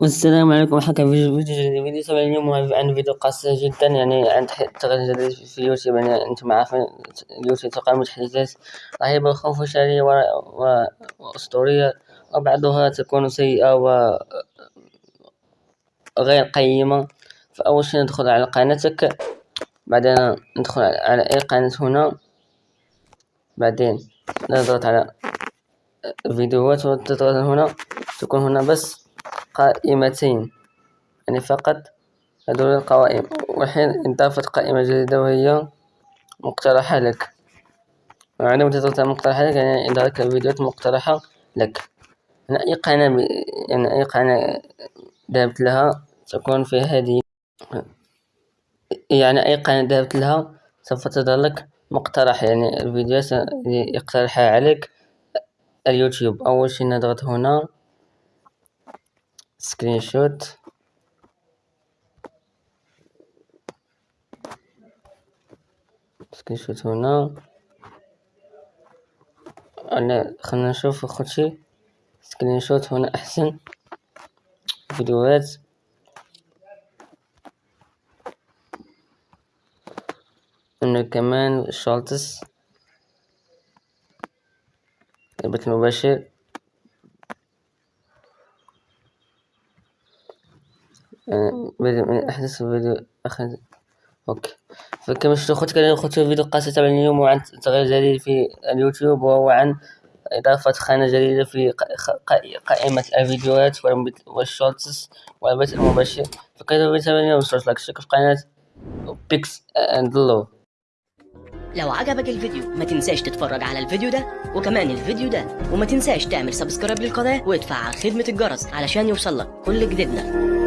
والسلام عليكم. حكى فيديو فيديو فيديو طبعا اليوم عن فيديو قصير جدا. يعني عن تغيير جديد في اليوتيوب. يعني أنتم عارفين اليوتيوب تقع متحدثات رهيبة وخوف شرية وأسطورية. وبعضها تكون سيئة و غير قيمة. فأول شي ندخل على قناتك. بعدين ندخل على أي قناة هنا. بعدين نضغط على فيديوهات. وتضغط هنا. تكون هنا بس. قائمتين. يعني فقط هذول القوائم. والحين انضافت قائمة جديدة وهي مقترحة لك. وعندما تضغط على مقترحة لك يعني يظهر الفيديوهات مقترحة لك. يعني أي قناة ب... يعني أي قناة ذهبت لها تكون في هذه يعني أي قناة ذهبت لها سوف تظهر لك مقترح. يعني الفيديوهات يقترحها عليك اليوتيوب. أول شي نضغط هنا screenshot. screenshot هنا. أنا خلنا نشوف شي. screenshot هنا أحسن. فيديوهات. هنا كمان shorts. البث المباشر بدء من أحدث فيديو أخذ أوكي. فكما شفتوا أخوتي كان أخوتي فيديو قصير تبع اليوم وعن تغيير جديد في اليوتيوب وهو عن إضافة خانة جديدة في قائمة الفيديوهات وال shorts والبث المباشر. فيديو تبع اليوم متنساش like في قناة بيكس أند لوف لو عجبك الفيديو ما تنساش تتفرج على الفيديو ده وكمان الفيديو ده. وما تنساش تعمل subscribe للقناة وتفعل خدمة الجرس علشان يوصلك كل جديدنا.